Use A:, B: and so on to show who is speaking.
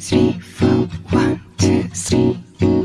A: three, four, one, two, three.